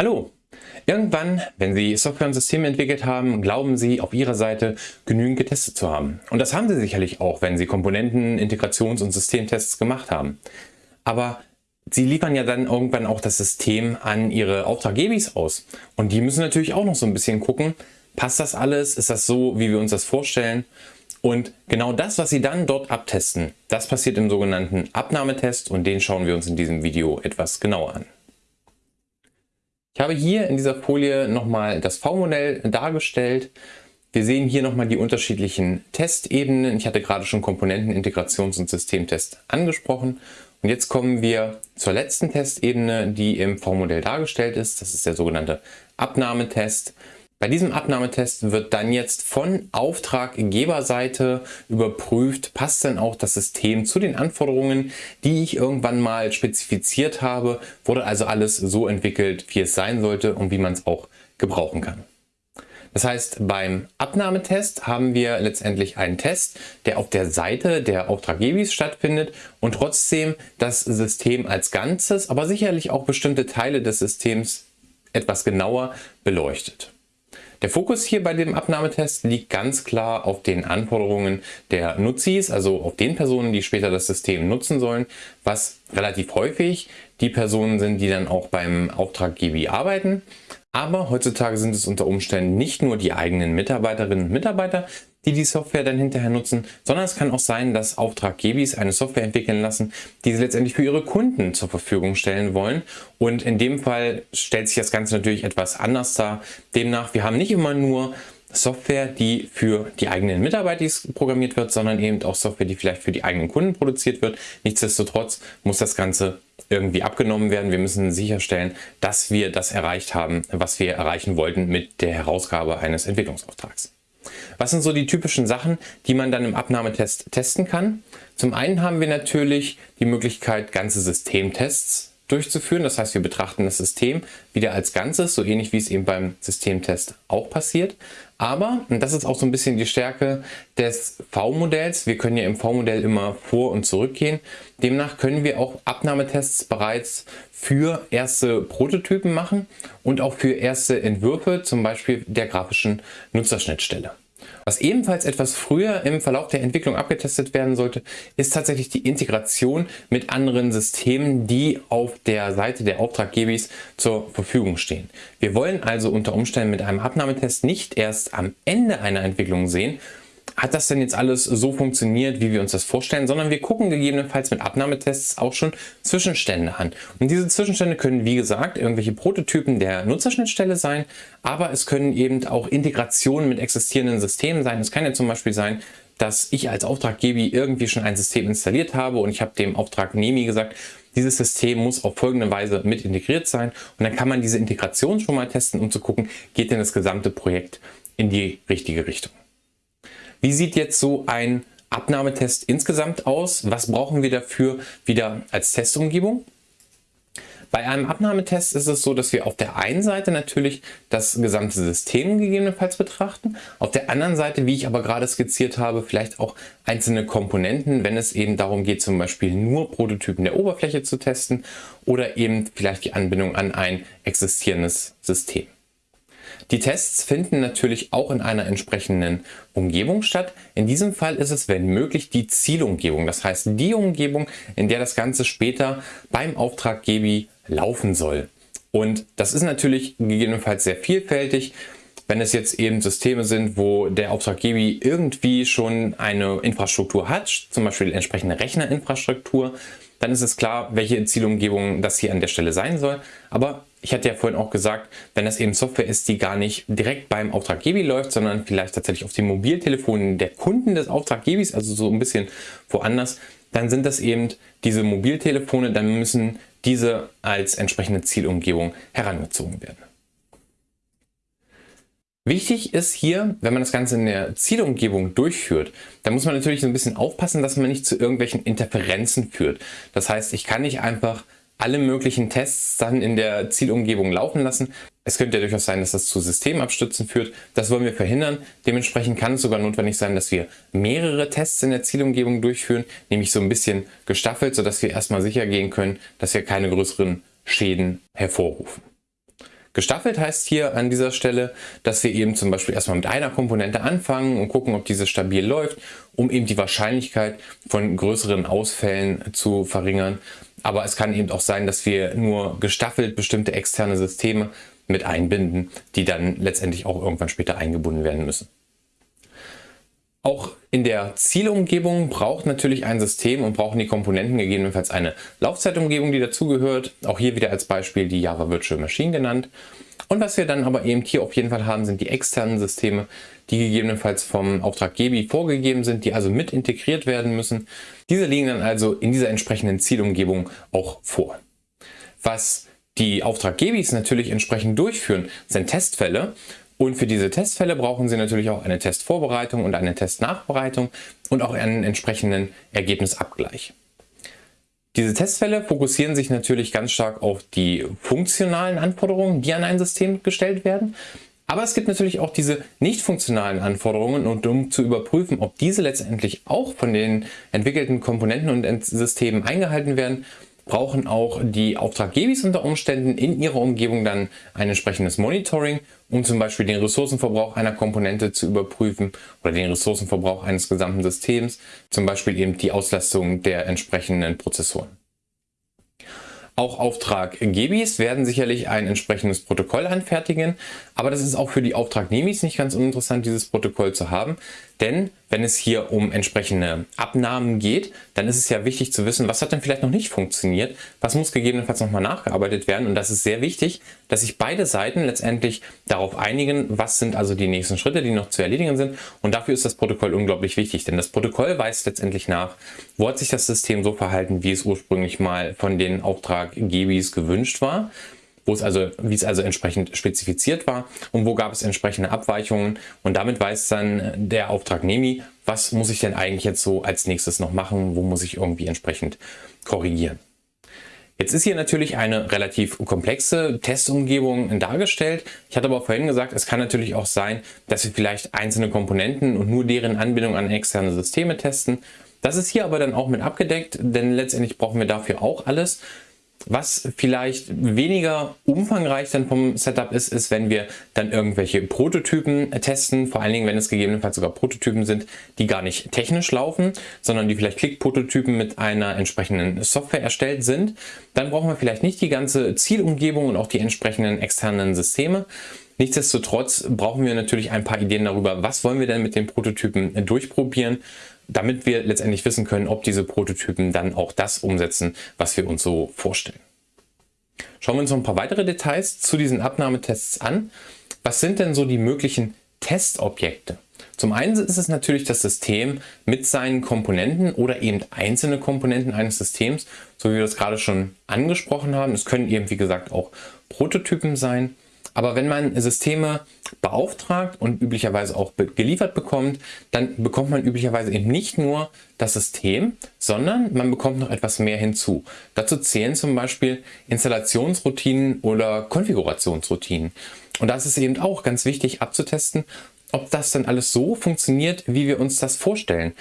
Hallo! Irgendwann, wenn Sie Software und Systeme entwickelt haben, glauben Sie auf Ihrer Seite genügend getestet zu haben. Und das haben Sie sicherlich auch, wenn Sie Komponenten, Integrations- und Systemtests gemacht haben. Aber Sie liefern ja dann irgendwann auch das System an Ihre Auftraggebis aus. Und die müssen natürlich auch noch so ein bisschen gucken, passt das alles, ist das so, wie wir uns das vorstellen? Und genau das, was Sie dann dort abtesten, das passiert im sogenannten Abnahmetest und den schauen wir uns in diesem Video etwas genauer an. Ich habe hier in dieser Folie nochmal das V-Modell dargestellt. Wir sehen hier nochmal die unterschiedlichen Testebenen. Ich hatte gerade schon Komponenten, Integrations- und Systemtest angesprochen. Und jetzt kommen wir zur letzten Testebene, die im V-Modell dargestellt ist. Das ist der sogenannte Abnahmetest. Bei diesem Abnahmetest wird dann jetzt von Auftraggeberseite überprüft, passt denn auch das System zu den Anforderungen, die ich irgendwann mal spezifiziert habe, wurde also alles so entwickelt, wie es sein sollte und wie man es auch gebrauchen kann. Das heißt, beim Abnahmetest haben wir letztendlich einen Test, der auf der Seite der Auftraggebis stattfindet und trotzdem das System als Ganzes, aber sicherlich auch bestimmte Teile des Systems etwas genauer beleuchtet. Der Fokus hier bei dem Abnahmetest liegt ganz klar auf den Anforderungen der Nutzis, also auf den Personen, die später das System nutzen sollen, was relativ häufig die Personen sind, die dann auch beim Auftraggeber arbeiten. Aber heutzutage sind es unter Umständen nicht nur die eigenen Mitarbeiterinnen und Mitarbeiter, die die Software dann hinterher nutzen, sondern es kann auch sein, dass Auftraggebis eine Software entwickeln lassen, die sie letztendlich für ihre Kunden zur Verfügung stellen wollen. Und in dem Fall stellt sich das Ganze natürlich etwas anders dar. Demnach, wir haben nicht immer nur Software, die für die eigenen Mitarbeiter programmiert wird, sondern eben auch Software, die vielleicht für die eigenen Kunden produziert wird. Nichtsdestotrotz muss das Ganze irgendwie abgenommen werden. Wir müssen sicherstellen, dass wir das erreicht haben, was wir erreichen wollten mit der Herausgabe eines Entwicklungsauftrags. Was sind so die typischen Sachen, die man dann im Abnahmetest testen kann? Zum einen haben wir natürlich die Möglichkeit, ganze Systemtests durchzuführen. Das heißt, wir betrachten das System wieder als Ganzes, so ähnlich wie es eben beim Systemtest auch passiert. Aber, und das ist auch so ein bisschen die Stärke des V-Modells, wir können ja im V-Modell immer vor und zurück gehen. Demnach können wir auch Abnahmetests bereits für erste Prototypen machen und auch für erste Entwürfe, zum Beispiel der grafischen Nutzerschnittstelle. Was ebenfalls etwas früher im Verlauf der Entwicklung abgetestet werden sollte, ist tatsächlich die Integration mit anderen Systemen, die auf der Seite der Auftraggebers zur Verfügung stehen. Wir wollen also unter Umständen mit einem Abnahmetest nicht erst am Ende einer Entwicklung sehen, hat das denn jetzt alles so funktioniert, wie wir uns das vorstellen, sondern wir gucken gegebenenfalls mit Abnahmetests auch schon Zwischenstände an. Und diese Zwischenstände können, wie gesagt, irgendwelche Prototypen der Nutzerschnittstelle sein, aber es können eben auch Integrationen mit existierenden Systemen sein. Es kann ja zum Beispiel sein, dass ich als Auftraggeber irgendwie schon ein System installiert habe und ich habe dem Auftragnehmer gesagt, dieses System muss auf folgende Weise mit integriert sein und dann kann man diese Integration schon mal testen, um zu gucken, geht denn das gesamte Projekt in die richtige Richtung. Wie sieht jetzt so ein Abnahmetest insgesamt aus? Was brauchen wir dafür wieder als Testumgebung? Bei einem Abnahmetest ist es so, dass wir auf der einen Seite natürlich das gesamte System gegebenenfalls betrachten, auf der anderen Seite, wie ich aber gerade skizziert habe, vielleicht auch einzelne Komponenten, wenn es eben darum geht, zum Beispiel nur Prototypen der Oberfläche zu testen oder eben vielleicht die Anbindung an ein existierendes System. Die Tests finden natürlich auch in einer entsprechenden Umgebung statt. In diesem Fall ist es, wenn möglich, die Zielumgebung. Das heißt, die Umgebung, in der das Ganze später beim Auftraggeber laufen soll. Und das ist natürlich gegebenenfalls sehr vielfältig. Wenn es jetzt eben Systeme sind, wo der Auftraggeber irgendwie schon eine Infrastruktur hat, zum Beispiel entsprechende Rechnerinfrastruktur, dann ist es klar, welche Zielumgebung das hier an der Stelle sein soll. Aber ich hatte ja vorhin auch gesagt, wenn das eben Software ist, die gar nicht direkt beim Auftraggeber läuft, sondern vielleicht tatsächlich auf den Mobiltelefonen der Kunden des Auftraggebers, also so ein bisschen woanders, dann sind das eben diese Mobiltelefone, dann müssen diese als entsprechende Zielumgebung herangezogen werden. Wichtig ist hier, wenn man das Ganze in der Zielumgebung durchführt, dann muss man natürlich so ein bisschen aufpassen, dass man nicht zu irgendwelchen Interferenzen führt. Das heißt, ich kann nicht einfach alle möglichen Tests dann in der Zielumgebung laufen lassen. Es könnte ja durchaus sein, dass das zu Systemabstürzen führt. Das wollen wir verhindern. Dementsprechend kann es sogar notwendig sein, dass wir mehrere Tests in der Zielumgebung durchführen, nämlich so ein bisschen gestaffelt, sodass wir erstmal sicher gehen können, dass wir keine größeren Schäden hervorrufen. Gestaffelt heißt hier an dieser Stelle, dass wir eben zum Beispiel erstmal mit einer Komponente anfangen und gucken, ob diese stabil läuft, um eben die Wahrscheinlichkeit von größeren Ausfällen zu verringern. Aber es kann eben auch sein, dass wir nur gestaffelt bestimmte externe Systeme mit einbinden, die dann letztendlich auch irgendwann später eingebunden werden müssen. Auch in der Zielumgebung braucht natürlich ein System und brauchen die Komponenten gegebenenfalls eine Laufzeitumgebung, die dazugehört. Auch hier wieder als Beispiel die Java Virtual Machine genannt. Und was wir dann aber eben hier auf jeden Fall haben, sind die externen Systeme, die gegebenenfalls vom Auftraggeber vorgegeben sind, die also mit integriert werden müssen. Diese liegen dann also in dieser entsprechenden Zielumgebung auch vor. Was die Auftraggebis natürlich entsprechend durchführen, sind Testfälle und für diese Testfälle brauchen Sie natürlich auch eine Testvorbereitung und eine Testnachbereitung und auch einen entsprechenden Ergebnisabgleich. Diese Testfälle fokussieren sich natürlich ganz stark auf die funktionalen Anforderungen, die an ein System gestellt werden. Aber es gibt natürlich auch diese nicht funktionalen Anforderungen und um zu überprüfen, ob diese letztendlich auch von den entwickelten Komponenten und Systemen eingehalten werden, brauchen auch die Auftraggebis unter Umständen in ihrer Umgebung dann ein entsprechendes Monitoring, um zum Beispiel den Ressourcenverbrauch einer Komponente zu überprüfen oder den Ressourcenverbrauch eines gesamten Systems, zum Beispiel eben die Auslastung der entsprechenden Prozessoren. Auch Auftraggebis werden sicherlich ein entsprechendes Protokoll anfertigen, aber das ist auch für die Auftragnehmis nicht ganz uninteressant, dieses Protokoll zu haben, denn wenn es hier um entsprechende Abnahmen geht, dann ist es ja wichtig zu wissen, was hat denn vielleicht noch nicht funktioniert, was muss gegebenenfalls nochmal nachgearbeitet werden. Und das ist sehr wichtig, dass sich beide Seiten letztendlich darauf einigen, was sind also die nächsten Schritte, die noch zu erledigen sind. Und dafür ist das Protokoll unglaublich wichtig, denn das Protokoll weist letztendlich nach, wo hat sich das System so verhalten, wie es ursprünglich mal von den Auftraggebis gewünscht war wo es also, wie es also entsprechend spezifiziert war und wo gab es entsprechende Abweichungen und damit weiß dann der Auftragnehmer, was muss ich denn eigentlich jetzt so als nächstes noch machen, wo muss ich irgendwie entsprechend korrigieren. Jetzt ist hier natürlich eine relativ komplexe Testumgebung dargestellt. Ich hatte aber vorhin gesagt, es kann natürlich auch sein, dass wir vielleicht einzelne Komponenten und nur deren Anbindung an externe Systeme testen. Das ist hier aber dann auch mit abgedeckt, denn letztendlich brauchen wir dafür auch alles. Was vielleicht weniger umfangreich dann vom Setup ist, ist, wenn wir dann irgendwelche Prototypen testen, vor allen Dingen, wenn es gegebenenfalls sogar Prototypen sind, die gar nicht technisch laufen, sondern die vielleicht Klick-Prototypen mit einer entsprechenden Software erstellt sind. Dann brauchen wir vielleicht nicht die ganze Zielumgebung und auch die entsprechenden externen Systeme. Nichtsdestotrotz brauchen wir natürlich ein paar Ideen darüber, was wollen wir denn mit den Prototypen durchprobieren damit wir letztendlich wissen können, ob diese Prototypen dann auch das umsetzen, was wir uns so vorstellen. Schauen wir uns noch ein paar weitere Details zu diesen Abnahmetests an. Was sind denn so die möglichen Testobjekte? Zum einen ist es natürlich das System mit seinen Komponenten oder eben einzelne Komponenten eines Systems, so wie wir das gerade schon angesprochen haben. Es können eben wie gesagt auch Prototypen sein. Aber wenn man Systeme beauftragt und üblicherweise auch geliefert bekommt, dann bekommt man üblicherweise eben nicht nur das System, sondern man bekommt noch etwas mehr hinzu. Dazu zählen zum Beispiel Installationsroutinen oder Konfigurationsroutinen. Und da ist eben auch ganz wichtig abzutesten, ob das dann alles so funktioniert, wie wir uns das vorstellen.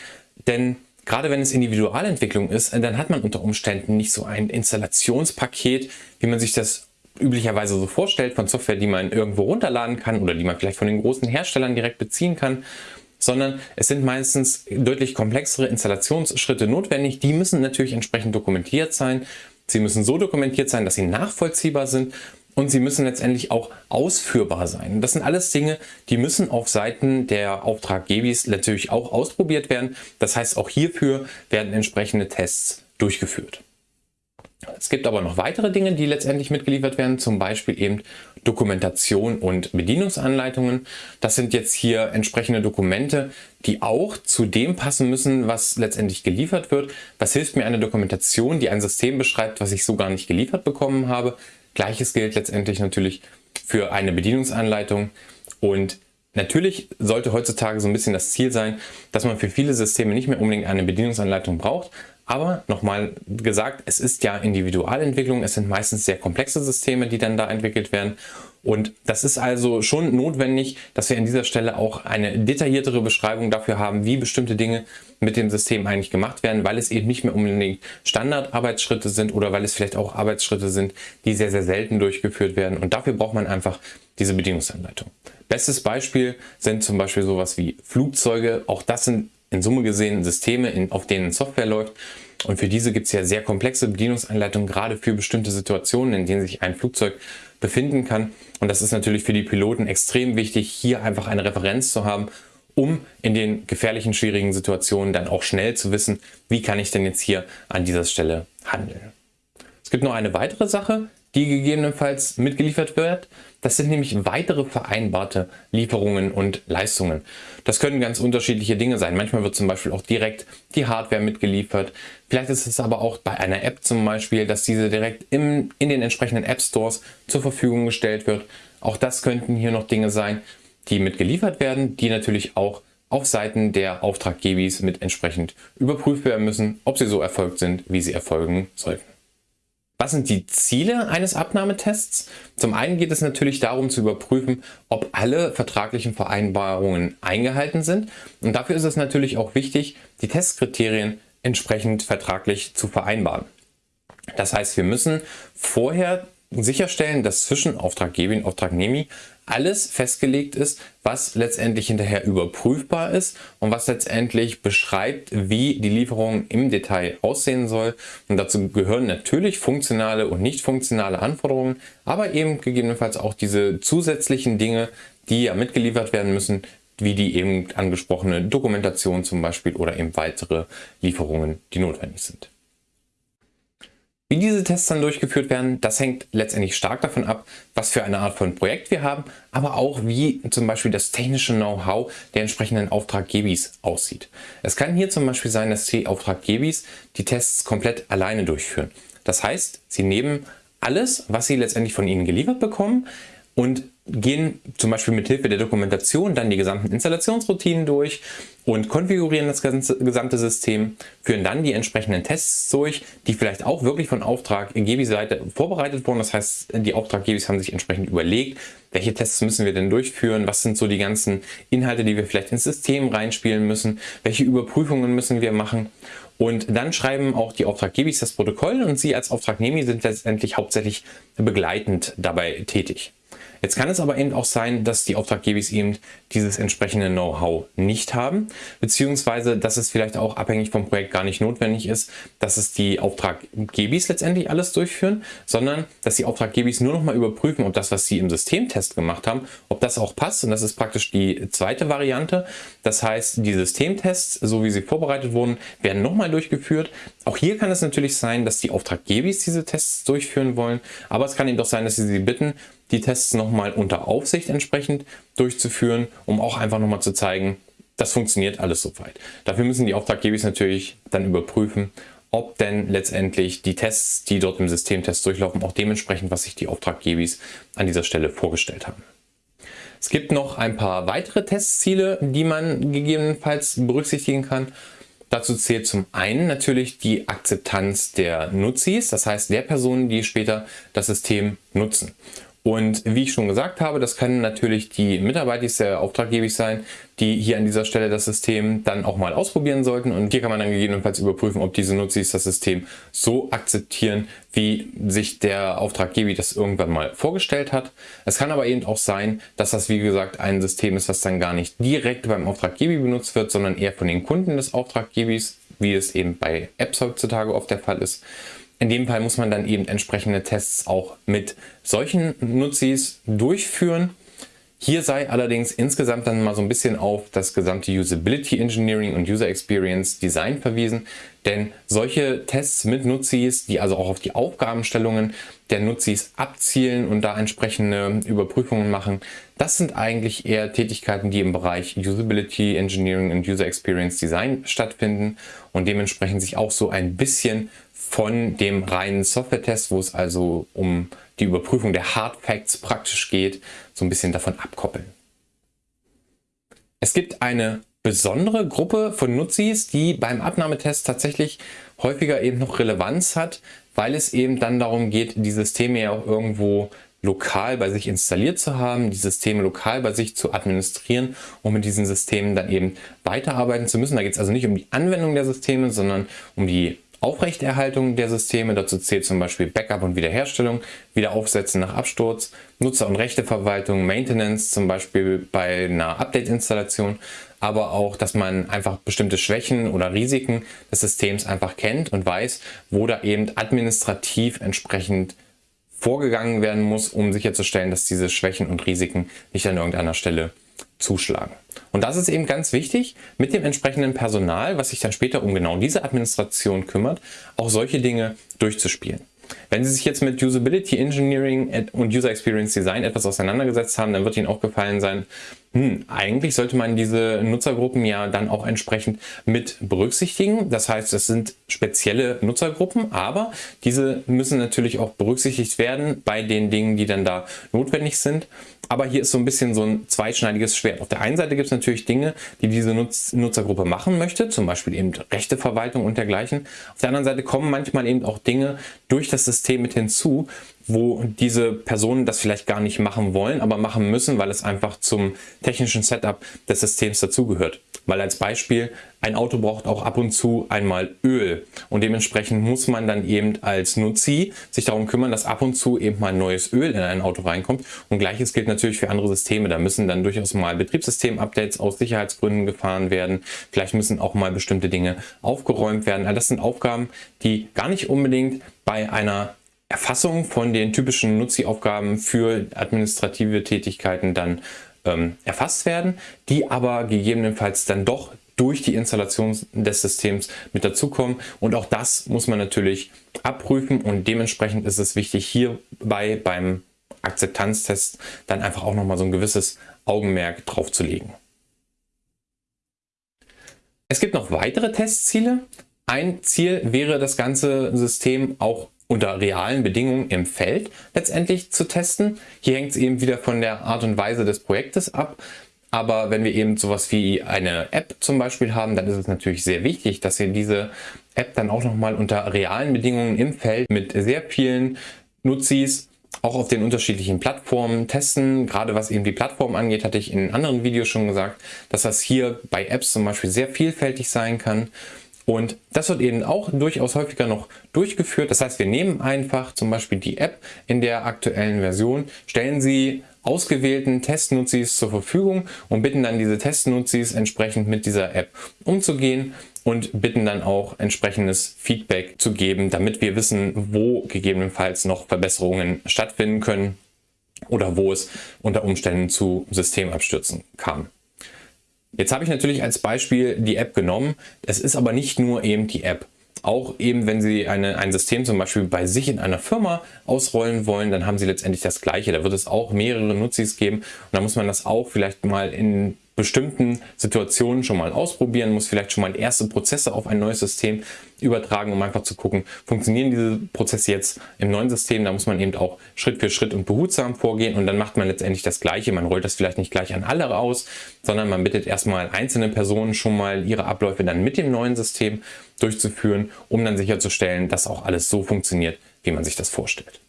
Denn gerade wenn es Individualentwicklung ist, dann hat man unter Umständen nicht so ein Installationspaket, wie man sich das üblicherweise so vorstellt von Software, die man irgendwo runterladen kann oder die man vielleicht von den großen Herstellern direkt beziehen kann, sondern es sind meistens deutlich komplexere Installationsschritte notwendig. Die müssen natürlich entsprechend dokumentiert sein. Sie müssen so dokumentiert sein, dass sie nachvollziehbar sind und sie müssen letztendlich auch ausführbar sein. Das sind alles Dinge, die müssen auf Seiten der Auftraggebis natürlich auch ausprobiert werden. Das heißt, auch hierfür werden entsprechende Tests durchgeführt. Es gibt aber noch weitere Dinge, die letztendlich mitgeliefert werden, zum Beispiel eben Dokumentation und Bedienungsanleitungen. Das sind jetzt hier entsprechende Dokumente, die auch zu dem passen müssen, was letztendlich geliefert wird. Was hilft mir eine Dokumentation, die ein System beschreibt, was ich so gar nicht geliefert bekommen habe? Gleiches gilt letztendlich natürlich für eine Bedienungsanleitung und Natürlich sollte heutzutage so ein bisschen das Ziel sein, dass man für viele Systeme nicht mehr unbedingt eine Bedienungsanleitung braucht, aber nochmal gesagt, es ist ja Individualentwicklung, es sind meistens sehr komplexe Systeme, die dann da entwickelt werden Und das ist also schon notwendig, dass wir an dieser Stelle auch eine detailliertere Beschreibung dafür haben, wie bestimmte Dinge mit dem System eigentlich gemacht werden, weil es eben nicht mehr unbedingt Standardarbeitsschritte sind oder weil es vielleicht auch Arbeitsschritte sind, die sehr, sehr selten durchgeführt werden. Und dafür braucht man einfach diese Bedienungsanleitung. Bestes Beispiel sind zum Beispiel sowas wie Flugzeuge. Auch das sind in Summe gesehen Systeme, in, auf denen Software läuft. Und für diese gibt es ja sehr komplexe Bedienungsanleitungen, gerade für bestimmte Situationen, in denen sich ein Flugzeug befinden kann. Und das ist natürlich für die Piloten extrem wichtig, hier einfach eine Referenz zu haben, um in den gefährlichen, schwierigen Situationen dann auch schnell zu wissen, wie kann ich denn jetzt hier an dieser Stelle handeln. Es gibt noch eine weitere Sache, die gegebenenfalls mitgeliefert wird. Das sind nämlich weitere vereinbarte Lieferungen und Leistungen. Das können ganz unterschiedliche Dinge sein. Manchmal wird zum Beispiel auch direkt die Hardware mitgeliefert. Vielleicht ist es aber auch bei einer App zum Beispiel, dass diese direkt im, in den entsprechenden App Stores zur Verfügung gestellt wird. Auch das könnten hier noch Dinge sein, die mitgeliefert werden, die natürlich auch auf Seiten der Auftraggebis mit entsprechend überprüft werden müssen, ob sie so erfolgt sind, wie sie erfolgen sollten. Was sind die Ziele eines Abnahmetests? Zum einen geht es natürlich darum zu überprüfen, ob alle vertraglichen Vereinbarungen eingehalten sind. Und dafür ist es natürlich auch wichtig, die Testkriterien entsprechend vertraglich zu vereinbaren. Das heißt, wir müssen vorher sicherstellen, dass zwischen Auftraggeber und Auftragnehmer alles festgelegt ist, was letztendlich hinterher überprüfbar ist und was letztendlich beschreibt, wie die Lieferung im Detail aussehen soll. Und dazu gehören natürlich funktionale und nicht funktionale Anforderungen, aber eben gegebenenfalls auch diese zusätzlichen Dinge, die ja mitgeliefert werden müssen, wie die eben angesprochene Dokumentation zum Beispiel oder eben weitere Lieferungen, die notwendig sind. Wie diese Tests dann durchgeführt werden, das hängt letztendlich stark davon ab, was für eine Art von Projekt wir haben, aber auch wie zum Beispiel das technische Know-how der entsprechenden Auftraggebis aussieht. Es kann hier zum Beispiel sein, dass die Auftraggebis die Tests komplett alleine durchführen. Das heißt, sie nehmen alles, was sie letztendlich von ihnen geliefert bekommen und gehen zum Beispiel mit Hilfe der Dokumentation dann die gesamten Installationsroutinen durch und konfigurieren das gesamte System, führen dann die entsprechenden Tests durch, die vielleicht auch wirklich von Auftraggeber-Seite vorbereitet wurden. Das heißt, die Auftraggeber haben sich entsprechend überlegt, welche Tests müssen wir denn durchführen, was sind so die ganzen Inhalte, die wir vielleicht ins System reinspielen müssen, welche Überprüfungen müssen wir machen. Und dann schreiben auch die Auftraggebis das Protokoll und Sie als Auftragnehmer sind letztendlich hauptsächlich begleitend dabei tätig. Jetzt kann es aber eben auch sein, dass die Auftraggebis eben dieses entsprechende Know-how nicht haben, beziehungsweise dass es vielleicht auch abhängig vom Projekt gar nicht notwendig ist, dass es die Auftraggebis letztendlich alles durchführen, sondern dass die Auftraggebis nur noch mal überprüfen, ob das, was sie im Systemtest gemacht haben, ob das auch passt. Und das ist praktisch die zweite Variante. Das heißt, die Systemtests, so wie sie vorbereitet wurden, werden nochmal durchgeführt. Auch hier kann es natürlich sein, dass die Auftraggebis diese Tests durchführen wollen, aber es kann eben doch sein, dass sie sie bitten, die Tests nochmal unter Aufsicht entsprechend durchzuführen, um auch einfach nochmal zu zeigen, das funktioniert alles soweit. Dafür müssen die Auftraggeber natürlich dann überprüfen, ob denn letztendlich die Tests, die dort im Systemtest durchlaufen, auch dementsprechend, was sich die Auftraggeber an dieser Stelle vorgestellt haben. Es gibt noch ein paar weitere Testziele, die man gegebenenfalls berücksichtigen kann. Dazu zählt zum einen natürlich die Akzeptanz der Nutzis, das heißt der Personen, die später das System nutzen. Und wie ich schon gesagt habe, das können natürlich die Mitarbeiter der Auftraggeber sein, die hier an dieser Stelle das System dann auch mal ausprobieren sollten. Und hier kann man dann gegebenenfalls überprüfen, ob diese Nutzis das System so akzeptieren, wie sich der Auftraggeber das irgendwann mal vorgestellt hat. Es kann aber eben auch sein, dass das wie gesagt ein System ist, was dann gar nicht direkt beim Auftraggeber benutzt wird, sondern eher von den Kunden des Auftraggebers, wie es eben bei Apps heutzutage oft der Fall ist. In dem Fall muss man dann eben entsprechende Tests auch mit solchen Nutzis durchführen. Hier sei allerdings insgesamt dann mal so ein bisschen auf das gesamte Usability Engineering und User Experience Design verwiesen, denn solche Tests mit Nutzis, die also auch auf die Aufgabenstellungen der Nutzis abzielen und da entsprechende Überprüfungen machen, das sind eigentlich eher Tätigkeiten, die im Bereich Usability Engineering und User Experience Design stattfinden und dementsprechend sich auch so ein bisschen von dem reinen Software-Test, wo es also um die Überprüfung der Hard Facts praktisch geht, so ein bisschen davon abkoppeln. Es gibt eine besondere Gruppe von Nutzis, die beim Abnahmetest tatsächlich häufiger eben noch Relevanz hat, weil es eben dann darum geht, die Systeme ja auch irgendwo lokal bei sich installiert zu haben, die Systeme lokal bei sich zu administrieren und mit diesen Systemen dann eben weiterarbeiten zu müssen. Da geht es also nicht um die Anwendung der Systeme, sondern um die Aufrechterhaltung der Systeme. Dazu zählt zum Beispiel Backup und Wiederherstellung, Wiederaufsetzen nach Absturz, Nutzer- und Rechteverwaltung, Maintenance, zum Beispiel bei einer Update-Installation, aber auch, dass man einfach bestimmte Schwächen oder Risiken des Systems einfach kennt und weiß, wo da eben administrativ entsprechend vorgegangen werden muss, um sicherzustellen, dass diese Schwächen und Risiken nicht an irgendeiner Stelle zuschlagen. Und das ist eben ganz wichtig, mit dem entsprechenden Personal, was sich dann später um genau diese Administration kümmert, auch solche Dinge durchzuspielen. Wenn Sie sich jetzt mit Usability Engineering und User Experience Design etwas auseinandergesetzt haben, dann wird Ihnen auch gefallen sein, hm, eigentlich sollte man diese Nutzergruppen ja dann auch entsprechend mit berücksichtigen. Das heißt, es sind spezielle Nutzergruppen, aber diese müssen natürlich auch berücksichtigt werden bei den Dingen, die dann da notwendig sind. Aber hier ist so ein bisschen so ein zweischneidiges Schwert. Auf der einen Seite gibt es natürlich Dinge, die diese Nutz Nutzergruppe machen möchte, zum Beispiel eben Rechteverwaltung und dergleichen. Auf der anderen Seite kommen manchmal eben auch Dinge durch das System mit hinzu, wo diese Personen das vielleicht gar nicht machen wollen, aber machen müssen, weil es einfach zum technischen Setup des Systems dazugehört. Weil als Beispiel, ein Auto braucht auch ab und zu einmal Öl und dementsprechend muss man dann eben als Nutzi sich darum kümmern, dass ab und zu eben mal neues Öl in ein Auto reinkommt und gleiches gilt natürlich für andere Systeme. Da müssen dann durchaus mal Betriebssystem-Updates aus Sicherheitsgründen gefahren werden. Vielleicht müssen auch mal bestimmte Dinge aufgeräumt werden. Also das sind Aufgaben, die gar nicht unbedingt bei einer Erfassung von den typischen Nutzi-Aufgaben für administrative Tätigkeiten dann ähm, erfasst werden, die aber gegebenenfalls dann doch durch die Installation des Systems mit dazukommen. Und auch das muss man natürlich abprüfen und dementsprechend ist es wichtig, hierbei beim Akzeptanztest dann einfach auch nochmal so ein gewisses Augenmerk drauf zu legen. Es gibt noch weitere Testziele. Ein Ziel wäre, das ganze System auch unter realen Bedingungen im Feld letztendlich zu testen. Hier hängt es eben wieder von der Art und Weise des Projektes ab. Aber wenn wir eben sowas wie eine App zum Beispiel haben, dann ist es natürlich sehr wichtig, dass wir diese App dann auch nochmal unter realen Bedingungen im Feld mit sehr vielen Nutzis auch auf den unterschiedlichen Plattformen testen. Gerade was eben die Plattform angeht, hatte ich in anderen Videos schon gesagt, dass das hier bei Apps zum Beispiel sehr vielfältig sein kann. Und das wird eben auch durchaus häufiger noch durchgeführt. Das heißt, wir nehmen einfach zum Beispiel die App in der aktuellen Version, stellen sie ausgewählten Testnutzis zur Verfügung und bitten dann diese Testnutzis entsprechend mit dieser App umzugehen und bitten dann auch entsprechendes Feedback zu geben, damit wir wissen, wo gegebenenfalls noch Verbesserungen stattfinden können oder wo es unter Umständen zu Systemabstürzen kam. Jetzt habe ich natürlich als Beispiel die App genommen. Es ist aber nicht nur eben die App. Auch eben, wenn Sie eine, ein System zum Beispiel bei sich in einer Firma ausrollen wollen, dann haben Sie letztendlich das Gleiche. Da wird es auch mehrere Nutzis geben und da muss man das auch vielleicht mal in bestimmten Situationen schon mal ausprobieren, muss vielleicht schon mal erste Prozesse auf ein neues System übertragen, um einfach zu gucken, funktionieren diese Prozesse jetzt im neuen System. Da muss man eben auch Schritt für Schritt und behutsam vorgehen und dann macht man letztendlich das Gleiche. Man rollt das vielleicht nicht gleich an alle aus, sondern man bittet erstmal einzelne Personen schon mal ihre Abläufe dann mit dem neuen System durchzuführen, um dann sicherzustellen, dass auch alles so funktioniert, wie man sich das vorstellt.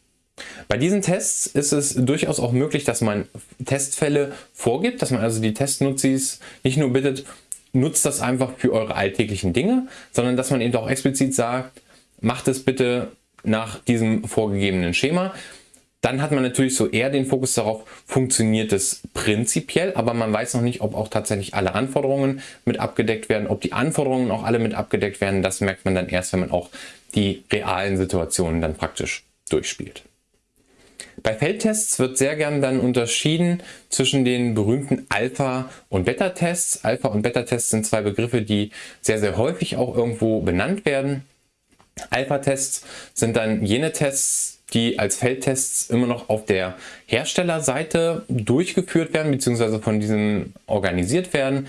Bei diesen Tests ist es durchaus auch möglich, dass man Testfälle vorgibt, dass man also die Testnutzis nicht nur bittet, nutzt das einfach für eure alltäglichen Dinge, sondern dass man eben auch explizit sagt, macht es bitte nach diesem vorgegebenen Schema. Dann hat man natürlich so eher den Fokus darauf, funktioniert es prinzipiell, aber man weiß noch nicht, ob auch tatsächlich alle Anforderungen mit abgedeckt werden, ob die Anforderungen auch alle mit abgedeckt werden. Das merkt man dann erst, wenn man auch die realen Situationen dann praktisch durchspielt. Bei Feldtests wird sehr gern dann unterschieden zwischen den berühmten Alpha- und Beta-Tests. Alpha- und Beta-Tests sind zwei Begriffe, die sehr, sehr häufig auch irgendwo benannt werden. Alpha-Tests sind dann jene Tests, die als Feldtests immer noch auf der Herstellerseite durchgeführt werden, beziehungsweise von diesen organisiert werden.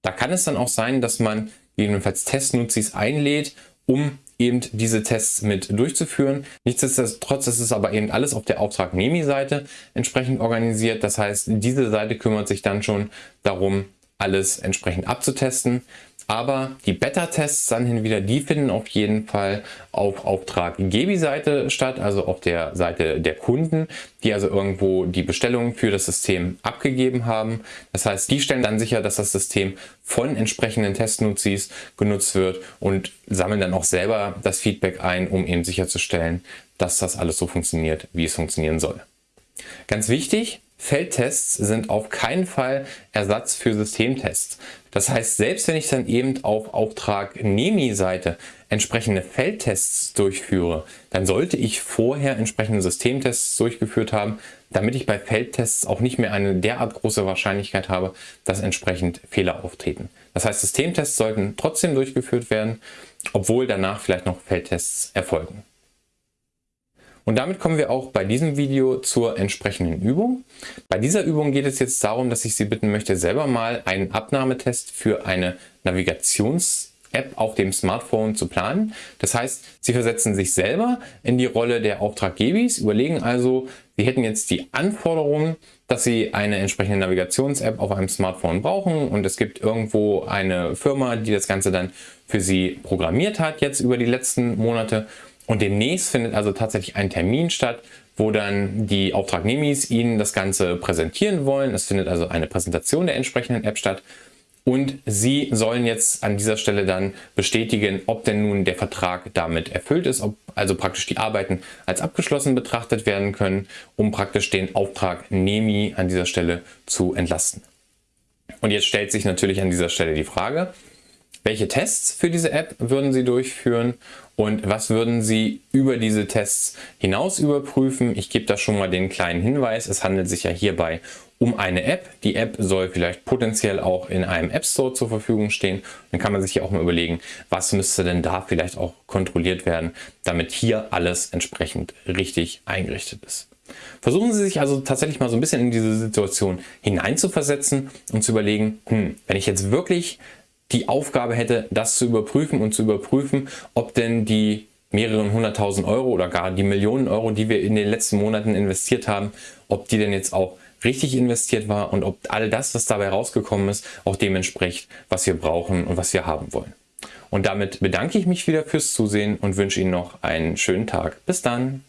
Da kann es dann auch sein, dass man gegebenenfalls Testnutzis einlädt, um eben diese Tests mit durchzuführen. Nichtsdestotrotz ist es aber eben alles auf der Auftragnehmi-Seite entsprechend organisiert. Das heißt, diese Seite kümmert sich dann schon darum, alles entsprechend abzutesten. Aber die Beta-Tests dann hin wieder, die finden auf jeden Fall auf Auftraggebi-Seite statt, also auf der Seite der Kunden, die also irgendwo die Bestellung für das System abgegeben haben. Das heißt, die stellen dann sicher, dass das System von entsprechenden Testnutzis genutzt wird und sammeln dann auch selber das Feedback ein, um eben sicherzustellen, dass das alles so funktioniert, wie es funktionieren soll. Ganz wichtig, Feldtests sind auf keinen Fall Ersatz für Systemtests. Das heißt, selbst wenn ich dann eben auf Auftragnehmi-Seite entsprechende Feldtests durchführe, dann sollte ich vorher entsprechende Systemtests durchgeführt haben, damit ich bei Feldtests auch nicht mehr eine derart große Wahrscheinlichkeit habe, dass entsprechend Fehler auftreten. Das heißt, Systemtests sollten trotzdem durchgeführt werden, obwohl danach vielleicht noch Feldtests erfolgen. Und damit kommen wir auch bei diesem Video zur entsprechenden Übung. Bei dieser Übung geht es jetzt darum, dass ich Sie bitten möchte, selber mal einen Abnahmetest für eine Navigations-App auf dem Smartphone zu planen. Das heißt, Sie versetzen sich selber in die Rolle der Auftraggebis, überlegen also, Sie hätten jetzt die Anforderungen, dass Sie eine entsprechende Navigations-App auf einem Smartphone brauchen und es gibt irgendwo eine Firma, die das Ganze dann für Sie programmiert hat, jetzt über die letzten Monate und demnächst findet also tatsächlich ein Termin statt, wo dann die Auftragnehmis Ihnen das Ganze präsentieren wollen. Es findet also eine Präsentation der entsprechenden App statt. Und Sie sollen jetzt an dieser Stelle dann bestätigen, ob denn nun der Vertrag damit erfüllt ist, ob also praktisch die Arbeiten als abgeschlossen betrachtet werden können, um praktisch den Auftragnehmi an dieser Stelle zu entlasten. Und jetzt stellt sich natürlich an dieser Stelle die Frage, welche Tests für diese App würden Sie durchführen und was würden Sie über diese Tests hinaus überprüfen? Ich gebe da schon mal den kleinen Hinweis. Es handelt sich ja hierbei um eine App. Die App soll vielleicht potenziell auch in einem App Store zur Verfügung stehen. Dann kann man sich ja auch mal überlegen, was müsste denn da vielleicht auch kontrolliert werden, damit hier alles entsprechend richtig eingerichtet ist. Versuchen Sie sich also tatsächlich mal so ein bisschen in diese Situation hineinzuversetzen und zu überlegen, hm, wenn ich jetzt wirklich die Aufgabe hätte, das zu überprüfen und zu überprüfen, ob denn die mehreren hunderttausend Euro oder gar die Millionen Euro, die wir in den letzten Monaten investiert haben, ob die denn jetzt auch richtig investiert war und ob all das, was dabei rausgekommen ist, auch dem entspricht, was wir brauchen und was wir haben wollen. Und damit bedanke ich mich wieder fürs Zusehen und wünsche Ihnen noch einen schönen Tag. Bis dann!